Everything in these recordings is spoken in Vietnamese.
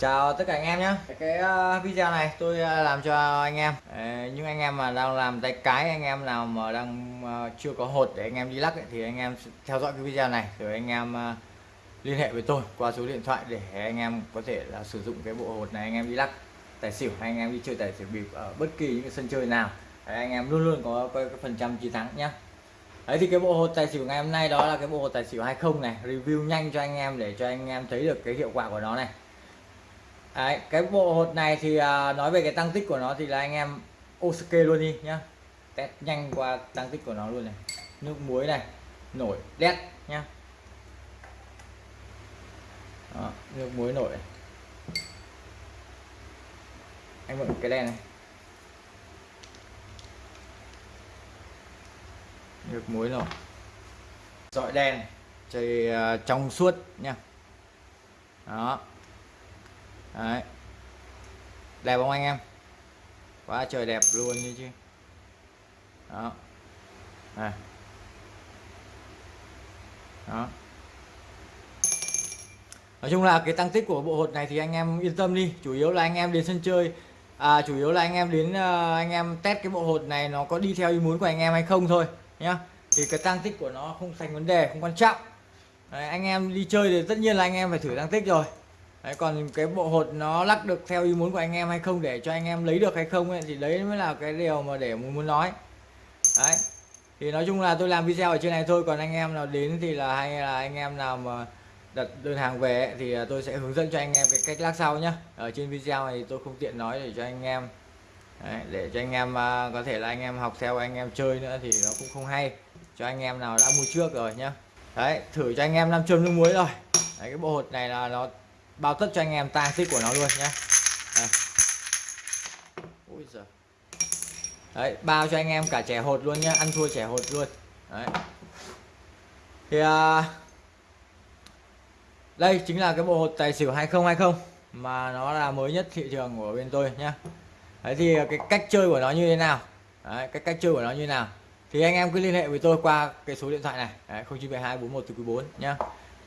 Chào tất cả anh em nhé Cái uh, video này tôi uh, làm cho anh em uh, Những anh em mà đang làm tay cái Anh em nào mà đang uh, chưa có hột để anh em đi lắc ấy, Thì anh em theo dõi cái video này Rồi anh em uh, liên hệ với tôi qua số điện thoại Để anh em có thể là sử dụng cái bộ hột này Anh em đi lắc tài xỉu hay anh em đi chơi tài xỉu bịp Ở bất kỳ những cái sân chơi nào Đấy, Anh em luôn luôn có cái, cái phần trăm chiến thắng nhé Đấy thì cái bộ hột tài xỉu ngày hôm nay đó là cái bộ hột tài xỉu 20 này review nhanh cho anh em để cho anh em thấy được cái hiệu quả của nó này Đấy, cái bộ hột này thì à, nói về cái tăng tích của nó thì là anh em ok luôn đi nhá. Test nhanh qua tăng tích của nó luôn này. Nước muối này nổi đét nhá. Đó, nước muối nổi anh mượn cái đèn này. Nước muối nổi. Dọi đèn chơi uh, trong suốt nha đó. Đấy. đẹp không anh em? Quá trời đẹp luôn như chứ. Đó. Này đó. Nói chung là cái tăng tích của bộ hột này thì anh em yên tâm đi. Chủ yếu là anh em đến sân chơi. À, chủ yếu là anh em đến uh, anh em test cái bộ hột này nó có đi theo ý muốn của anh em hay không thôi nhá. Thì cái tăng tích của nó không thành vấn đề không quan trọng. Đấy, anh em đi chơi thì tất nhiên là anh em phải thử tăng tích rồi. Đấy, còn cái bộ hột nó lắc được theo ý muốn của anh em hay không để cho anh em lấy được hay không ấy, thì đấy mới là cái điều mà để muốn muốn nói. Đấy thì nói chung là tôi làm video ở trên này thôi còn anh em nào đến thì là hay là anh em nào mà đặt đơn hàng về ấy, thì à, tôi sẽ hướng dẫn cho anh em cái cách lắc sau nhá. Ở trên video này tôi không tiện nói để cho anh em đấy, để cho anh em à, có thể là anh em học theo anh em chơi nữa thì nó cũng không hay. Cho anh em nào đã mua trước rồi nhá. Đấy thử cho anh em nam châm nước muối rồi. Đấy, cái bộ hột này là nó bao tất cho anh em tang tích của nó luôn nhé đấy bao cho anh em cả trẻ hột luôn nhá ăn thua trẻ hột luôn. Đấy. Thì à, đây chính là cái bộ hột tài xỉu 2020 mà nó là mới nhất thị trường của bên tôi nhá. Đấy thì cái cách chơi của nó như thế nào? Đấy, cái cách chơi của nó như thế nào? Thì anh em cứ liên hệ với tôi qua cái số điện thoại này. Đấy, 0972 41 4 nhá.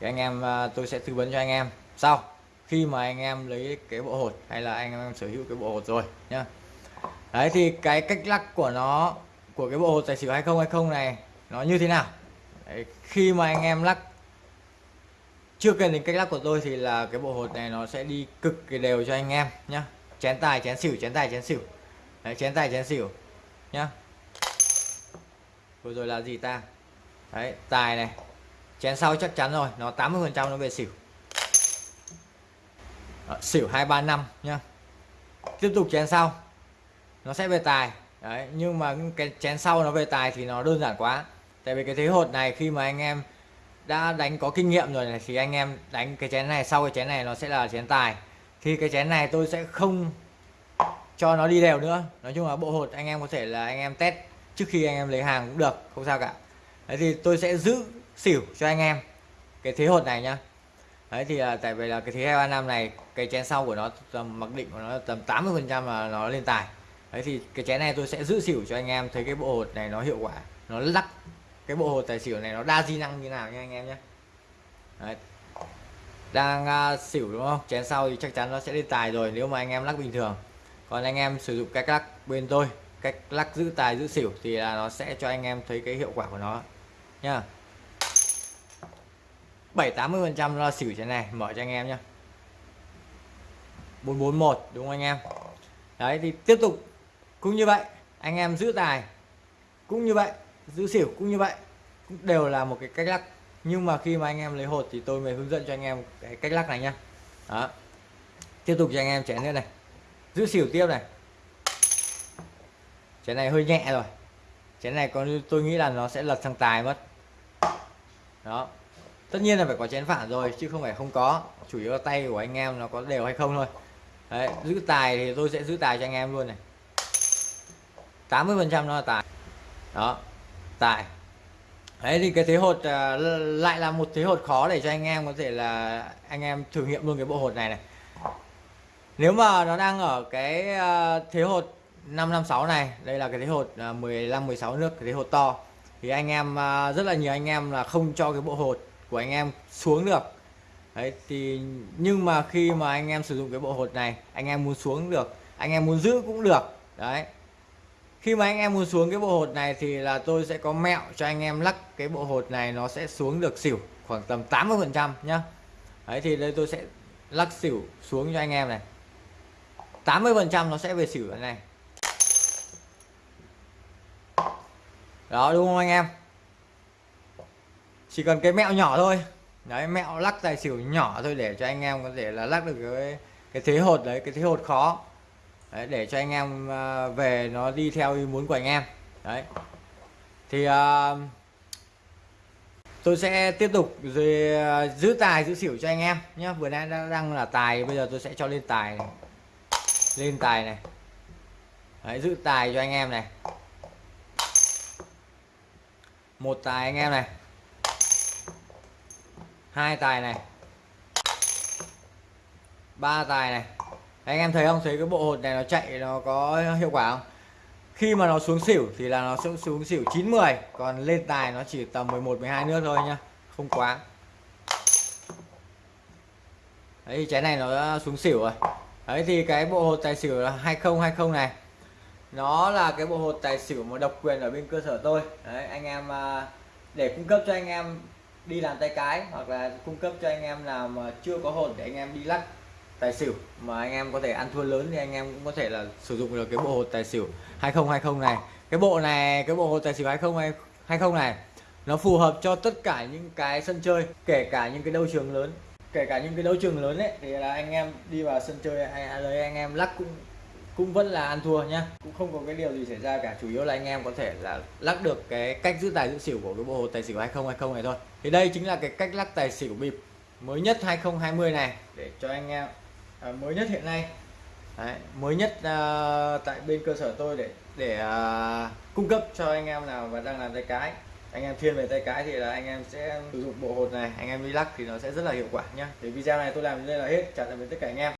Thì anh em à, tôi sẽ tư vấn cho anh em. Sau khi mà anh em lấy cái bộ hột hay là anh em sở hữu cái bộ hột rồi nhá. Đấy thì cái cách lắc của nó của cái bộ hột tài xỉu 2020 này nó như thế nào? Đấy, khi mà anh em lắc chưa cần đến cách lắc của tôi thì là cái bộ hột này nó sẽ đi cực kỳ đều cho anh em nhá. Chén tài chén xỉu chén tài chén xỉu. Đấy, chén tài chén xỉu nhá. Vừa rồi là gì ta? Đấy tài này. Chén sau chắc chắn rồi nó 80 phần trăm nó về xỉu. Đó, xỉu 235 nhá. Tiếp tục chén sau. Nó sẽ về tài. Đấy nhưng mà cái chén sau nó về tài thì nó đơn giản quá. Tại vì cái thế hột này khi mà anh em đã đánh có kinh nghiệm rồi này thì anh em đánh cái chén này sau cái chén này nó sẽ là chén tài. Thì cái chén này tôi sẽ không cho nó đi đều nữa. Nói chung là bộ hột anh em có thể là anh em test trước khi anh em lấy hàng cũng được không sao cả. Đấy thì tôi sẽ giữ xỉu cho anh em cái thế hột này nhá đấy thì à, tại vì là cái thế hai ba năm này cái chén sau của nó tầm mặc định của nó tầm 80 phần trăm là nó lên tài. Đấy thì cái chén này tôi sẽ giữ xỉu cho anh em thấy cái bộ hột này nó hiệu quả nó lắc. Cái bộ hột tài xỉu này nó đa di năng như nào nha anh em nhé. Đấy. đang uh, xỉu đúng không? Chén sau thì chắc chắn nó sẽ lên tài rồi nếu mà anh em lắc bình thường. Còn anh em sử dụng cách lắc bên tôi cách lắc giữ tài giữ xỉu thì là nó sẽ cho anh em thấy cái hiệu quả của nó nha. 7 80 phần trăm lo xỉu trên này, mở cho anh em nhé 441 đúng không anh em? Đấy, thì tiếp tục. Cũng như vậy, anh em giữ tài, cũng như vậy, giữ xỉu cũng như vậy, cũng đều là một cái cách lắc. Nhưng mà khi mà anh em lấy hột thì tôi mới hướng dẫn cho anh em cái cách lắc này nhá. Đó. Tiếp tục cho anh em chén nữa này. Giữ xỉu tiếp này. Chén này hơi nhẹ rồi. Chén này còn tôi nghĩ là nó sẽ lật sang tài mất. Đó tất nhiên là phải có chén phản rồi chứ không phải không có. Chủ yếu là tay của anh em nó có đều hay không thôi. Đấy, giữ tài thì tôi sẽ giữ tài cho anh em luôn này. 80 phần trăm nó là tài. Đó tài. Đấy thì cái thế hột uh, lại là một thế hột khó để cho anh em có thể là anh em thử nghiệm luôn cái bộ hột này này. Nếu mà nó đang ở cái uh, thế hột 556 này đây là cái thế hột uh, 15 16 nước cái thế hột to thì anh em uh, rất là nhiều anh em là không cho cái bộ hột của anh em xuống được. Đấy, thì nhưng mà khi mà anh em sử dụng cái bộ hột này, anh em muốn xuống được, anh em muốn giữ cũng được. Đấy. Khi mà anh em muốn xuống cái bộ hột này thì là tôi sẽ có mẹo cho anh em lắc cái bộ hột này nó sẽ xuống được xỉu khoảng tầm 80 phần trăm nhá. Đấy, thì đây tôi sẽ lắc xỉu xuống cho anh em này. 80 phần trăm nó sẽ về xỉu này. Đó, đúng không anh em? Chỉ cần cái mẹo nhỏ thôi. Đấy mẹo lắc tài xỉu nhỏ thôi để cho anh em có thể là lắc được cái cái thế hột đấy cái thế hột khó. Đấy, để cho anh em ờ, về nó đi theo ý muốn của anh em. Đấy. Thì uh, tôi sẽ tiếp tục rồi giữ tài giữ xỉu cho anh em nhé vừa nãy đã đang là tài bây giờ tôi sẽ cho lên tài này. lên tài này. Đấy, giữ tài cho anh em này. Một tài anh em này hai tài này. Ba tài này. Anh em thấy không? Thấy cái bộ hột này nó chạy, nó có hiệu quả không? Khi mà nó xuống xỉu thì là nó sẽ xuống xỉu 9 10 còn lên tài nó chỉ tầm 11 12 nước thôi nhá. Không quá. Đấy, cái trái này nó đã xuống xỉu rồi. Đấy, thì cái bộ hột tài xỉu là 2020 này. Nó là cái bộ hột tài xỉu mà độc quyền ở bên cơ sở tôi. Đấy, anh em à, để cung cấp cho anh em đi làm tay cái hoặc là cung cấp cho anh em nào mà chưa có hồn để anh em đi lắc tài xỉu. Mà anh em có thể ăn thua lớn thì anh em cũng có thể là sử dụng được cái bộ hột tài xỉu 2020 này. Cái bộ này, cái bộ hột tài xỉu 2020 này, nó phù hợp cho tất cả những cái sân chơi, kể cả những cái đấu trường lớn. Kể cả những cái đấu trường lớn ấy, thì là anh em đi vào sân chơi hay là anh em lắc cũng cũng vẫn là ăn thua nhá. Cũng không có cái điều gì xảy ra cả. Chủ yếu là anh em có thể là lắc được cái cách giữ tài giữ xỉu của cái bộ hồ tài xỉu 2020 này thôi. Thì đây chính là cái cách lắc tài xỉu bịp mới nhất 2020 này để cho anh em à, mới nhất hiện nay. Đấy, mới nhất à, tại bên cơ sở tôi để để à, cung cấp cho anh em nào và đang làm tay cái. Anh em thiên về tay cái thì là anh em sẽ sử dụng bộ hột này. Anh em đi lắc thì nó sẽ rất là hiệu quả nhá. Thì video này tôi làm đến đây là hết. Chào tạm biệt tất cả anh em.